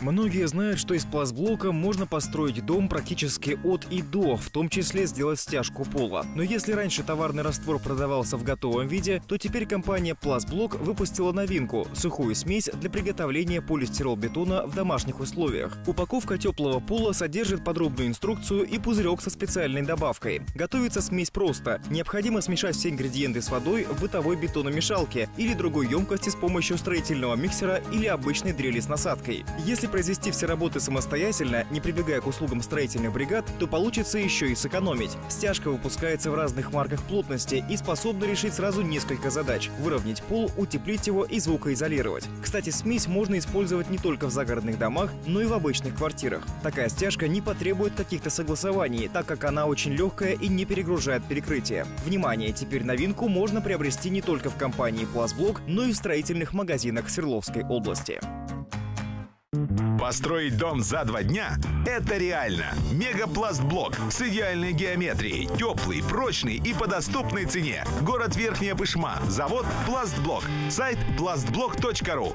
Многие знают, что из пластблока можно построить дом практически от и до, в том числе сделать стяжку пола. Но если раньше товарный раствор продавался в готовом виде, то теперь компания Пластблок выпустила новинку – сухую смесь для приготовления полистирол-бетона в домашних условиях. Упаковка теплого пола содержит подробную инструкцию и пузырек со специальной добавкой. Готовится смесь просто. Необходимо смешать все ингредиенты с водой в бытовой бетономешалке или другой емкости с помощью строительного миксера или обычной дрели с насадкой. Если произвести все работы самостоятельно, не прибегая к услугам строительных бригад, то получится еще и сэкономить. Стяжка выпускается в разных марках плотности и способна решить сразу несколько задач – выровнять пол, утеплить его и звукоизолировать. Кстати, смесь можно использовать не только в загородных домах, но и в обычных квартирах. Такая стяжка не потребует каких-то согласований, так как она очень легкая и не перегружает перекрытие. Внимание, теперь новинку можно приобрести не только в компании «Пластблок», но и в строительных магазинах Свердловской области. Построить дом за два дня – это реально. Мегапластблок с идеальной геометрией, теплый, прочный и по доступной цене. Город Верхняя Пышма. Завод Пластблок. Сайт пластблок.ру.